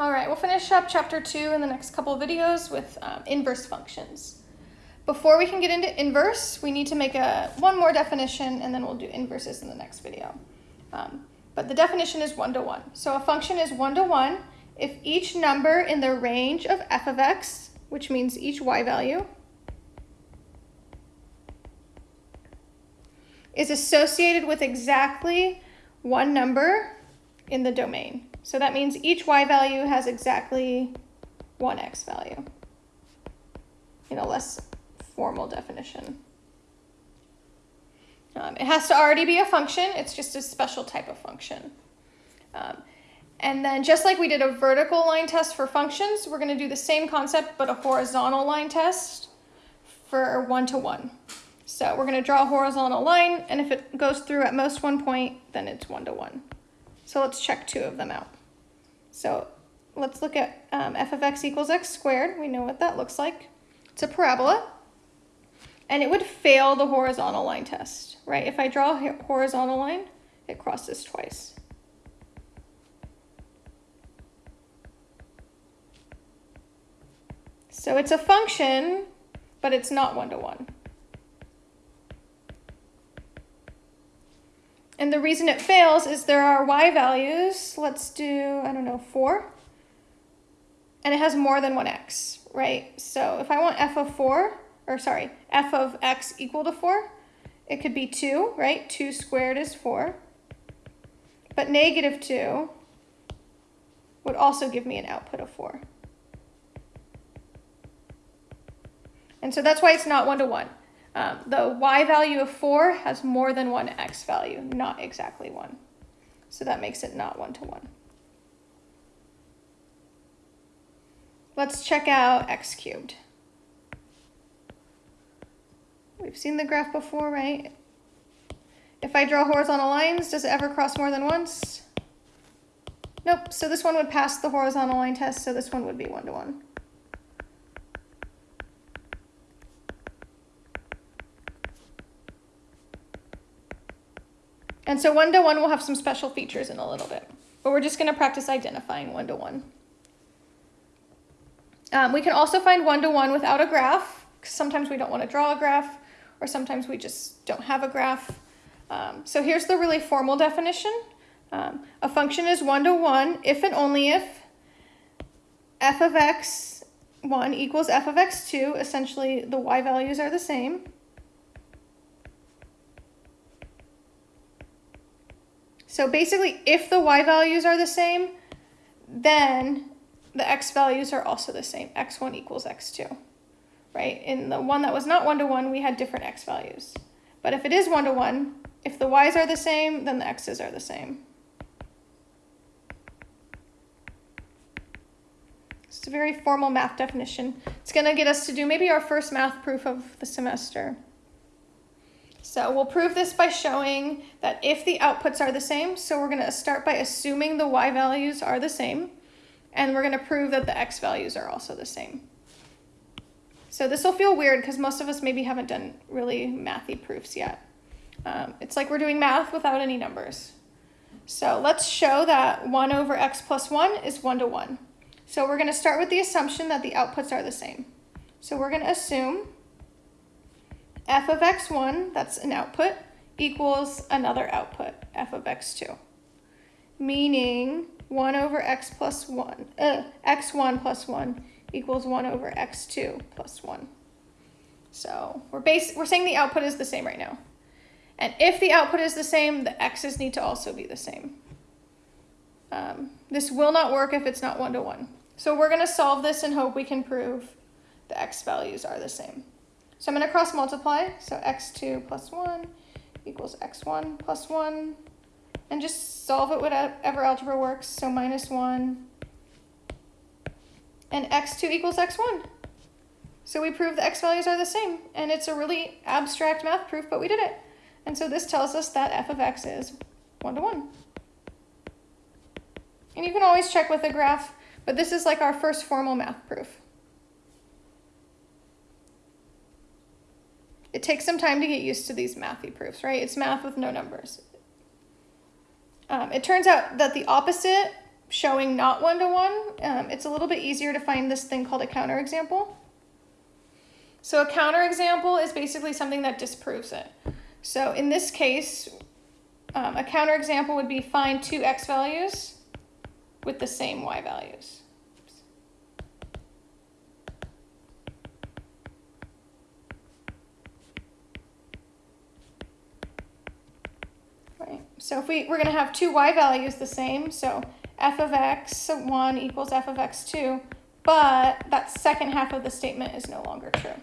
All right, we'll finish up chapter two in the next couple of videos with um, inverse functions. Before we can get into inverse, we need to make a one more definition and then we'll do inverses in the next video. Um, but the definition is one to one. So a function is one to one if each number in the range of f of x, which means each y value, is associated with exactly one number in the domain. So that means each y value has exactly one x value in a less formal definition. Um, it has to already be a function. It's just a special type of function. Um, and then just like we did a vertical line test for functions, we're going to do the same concept, but a horizontal line test for one-to-one. -one. So we're going to draw a horizontal line, and if it goes through at most one point, then it's one-to-one. -one. So let's check two of them out. So let's look at um, f of x equals x squared. We know what that looks like. It's a parabola. And it would fail the horizontal line test, right? If I draw a horizontal line, it crosses twice. So it's a function, but it's not one-to-one. -one. And the reason it fails is there are y values. Let's do, I don't know, 4. And it has more than one x, right? So if I want f of 4, or sorry, f of x equal to 4, it could be 2, right? 2 squared is 4. But negative 2 would also give me an output of 4. And so that's why it's not one-to-one. -one. Um, the y value of 4 has more than one x value, not exactly 1. So that makes it not one-to-one. Let's check out x cubed. We've seen the graph before, right? If I draw horizontal lines, does it ever cross more than once? Nope, so this one would pass the horizontal line test, so this one would be one-to-one. -one. And so one-to-one -one will have some special features in a little bit, but we're just gonna practice identifying one-to-one. -one. Um, we can also find one-to-one -one without a graph, because sometimes we don't wanna draw a graph, or sometimes we just don't have a graph. Um, so here's the really formal definition. Um, a function is one-to-one -one if and only if f of x1 equals f of x2, essentially the y values are the same, So basically, if the y values are the same, then the x values are also the same. x1 equals x2, right? In the one that was not one-to-one, -one, we had different x values. But if it is one-to-one, -one, if the y's are the same, then the x's are the same. It's a very formal math definition. It's going to get us to do maybe our first math proof of the semester. So we'll prove this by showing that if the outputs are the same, so we're going to start by assuming the y values are the same, and we're going to prove that the x values are also the same. So this will feel weird because most of us maybe haven't done really mathy proofs yet. Um, it's like we're doing math without any numbers. So let's show that 1 over x plus 1 is 1 to 1. So we're going to start with the assumption that the outputs are the same. So we're going to assume f of x1, that's an output, equals another output, f of x2. Meaning 1 over x plus 1, uh, x1 plus 1 equals 1 over x2 plus 1. So we're, base, we're saying the output is the same right now. And if the output is the same, the x's need to also be the same. Um, this will not work if it's not one-to-one. -one. So we're going to solve this and hope we can prove the x values are the same. So I'm going to cross multiply. So x2 plus 1 equals x1 plus 1. And just solve it whatever algebra works. So minus 1. And x2 equals x1. So we prove the x values are the same. And it's a really abstract math proof, but we did it. And so this tells us that f of x is 1 to 1. And you can always check with a graph, but this is like our first formal math proof. It takes some time to get used to these mathy proofs, right? It's math with no numbers. Um, it turns out that the opposite showing not one-to-one, um, it's a little bit easier to find this thing called a counterexample. So a counterexample is basically something that disproves it. So in this case, um, a counterexample would be find two x values with the same y values. Right. So if we, we're going to have two y values the same, so f of x1 equals f of x2, but that second half of the statement is no longer true.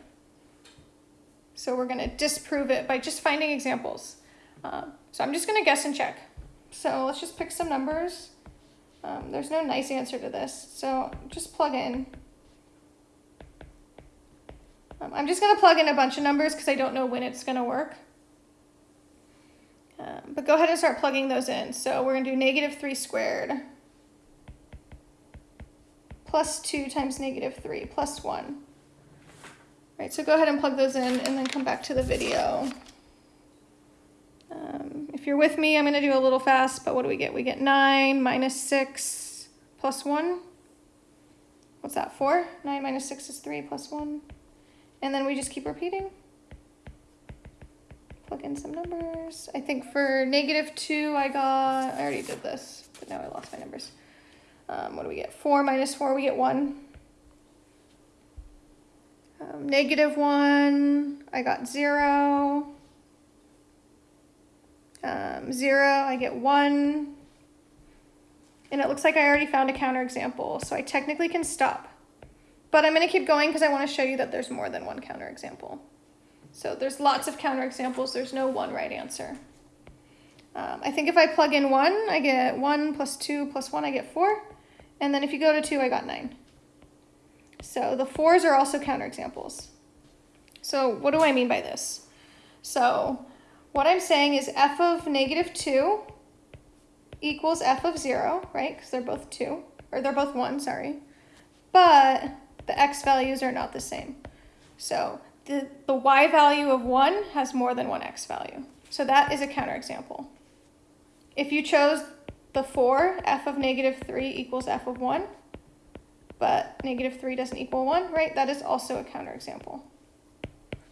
So we're going to disprove it by just finding examples. Um, so I'm just going to guess and check. So let's just pick some numbers. Um, there's no nice answer to this, so just plug in. Um, I'm just going to plug in a bunch of numbers because I don't know when it's going to work. Go ahead and start plugging those in. So we're going to do negative 3 squared plus 2 times negative 3 plus 1. Right, so go ahead and plug those in and then come back to the video. Um, if you're with me, I'm going to do a little fast, but what do we get? We get 9 minus 6 plus 1. What's that, 4? 9 minus 6 is 3 plus 1. And then we just keep repeating in some numbers. I think for negative 2, I got, I already did this, but now I lost my numbers. Um, what do we get? 4 minus 4, we get 1. Um, negative 1, I got 0. Um, 0, I get 1. And it looks like I already found a counterexample, so I technically can stop. But I'm going to keep going because I want to show you that there's more than one counterexample. So there's lots of counterexamples. There's no one right answer. Um, I think if I plug in 1, I get 1 plus 2 plus 1, I get 4. And then if you go to 2, I got 9. So the 4s are also counterexamples. So what do I mean by this? So what I'm saying is f of negative 2 equals f of 0, right? Because they're both 2, or they're both 1, sorry. But the x values are not the same. So the, the y value of 1 has more than one x value. So that is a counterexample. If you chose the 4, f of negative 3 equals f of 1, but negative 3 doesn't equal 1, right? That is also a counterexample.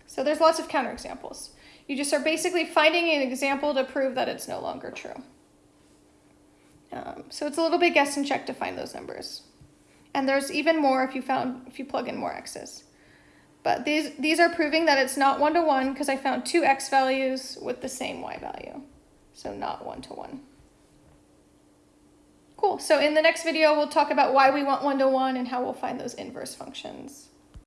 So there's lots of counterexamples. You just are basically finding an example to prove that it's no longer true. Um, so it's a little bit guess and check to find those numbers. And there's even more if you found if you plug in more x's. But these, these are proving that it's not one-to-one because I found two x values with the same y value. So not one-to-one. -one. Cool, so in the next video, we'll talk about why we want one-to-one -one and how we'll find those inverse functions.